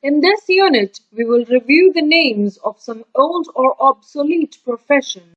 In this unit, we will review the names of some old or obsolete professions.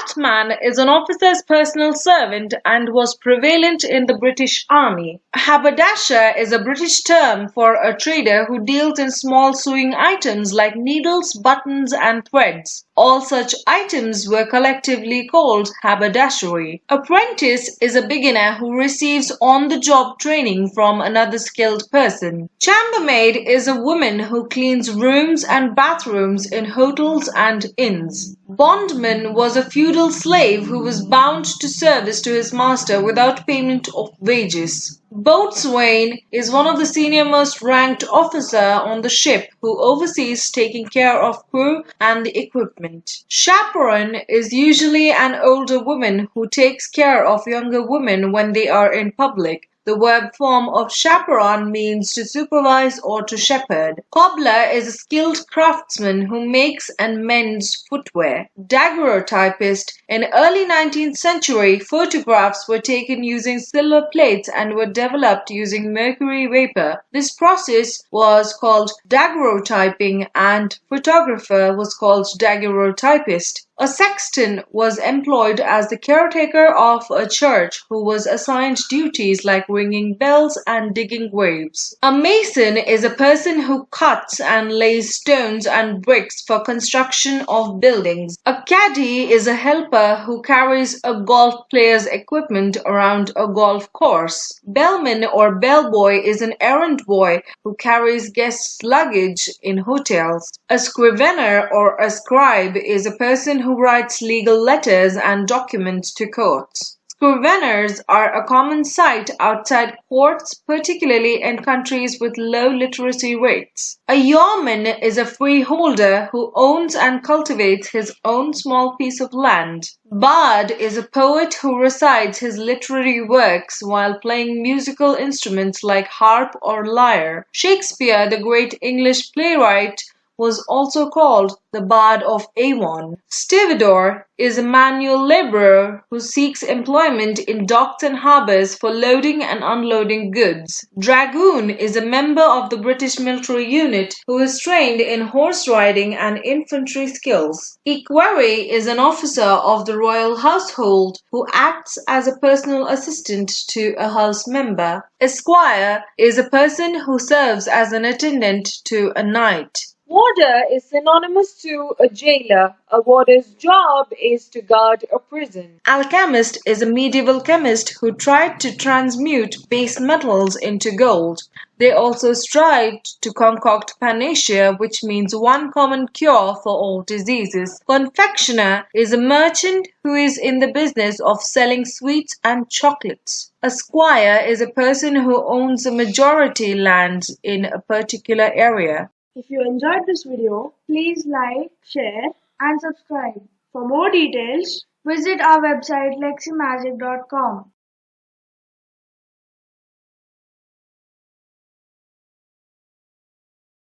Batman is an officer's personal servant and was prevalent in the British Army. Haberdasher is a British term for a trader who deals in small sewing items like needles, buttons, and threads. All such items were collectively called haberdashery. Apprentice is a beginner who receives on-the-job training from another skilled person. Chambermaid is a woman who cleans rooms and bathrooms in hotels and inns. Bondman was a feudal slave who was bound to service to his master without payment of wages. Boatswain is one of the senior most ranked officer on the ship who oversees taking care of crew and the equipment. Chaperone is usually an older woman who takes care of younger women when they are in public. The verb form of chaperon means to supervise or to shepherd. Cobbler is a skilled craftsman who makes and mends footwear. Daguerreotypist In early 19th century, photographs were taken using silver plates and were developed using mercury vapor. This process was called daguerreotyping and photographer was called daguerreotypist. A sexton was employed as the caretaker of a church who was assigned duties like ringing bells and digging graves. A mason is a person who cuts and lays stones and bricks for construction of buildings. A caddy is a helper who carries a golf player's equipment around a golf course. Bellman or bellboy is an errand boy who carries guests' luggage in hotels. A scrivener or a scribe is a person who writes legal letters and documents to courts. Scriveners are a common sight outside courts, particularly in countries with low literacy rates. A yeoman is a freeholder who owns and cultivates his own small piece of land. Bard is a poet who recites his literary works while playing musical instruments like harp or lyre. Shakespeare, the great English playwright, was also called the Bard of Avon. Stevedore is a manual laborer who seeks employment in docks and harbors for loading and unloading goods. Dragoon is a member of the British military unit who is trained in horse riding and infantry skills. Equerry is an officer of the royal household who acts as a personal assistant to a house member. Esquire is a person who serves as an attendant to a knight. Warder is synonymous to a jailer. A warder's job is to guard a prison. Alchemist is a medieval chemist who tried to transmute base metals into gold. They also strived to concoct panacea, which means one common cure for all diseases. Confectioner is a merchant who is in the business of selling sweets and chocolates. A squire is a person who owns a majority land in a particular area. If you enjoyed this video, please like, share and subscribe. For more details, visit our website leximagic.com.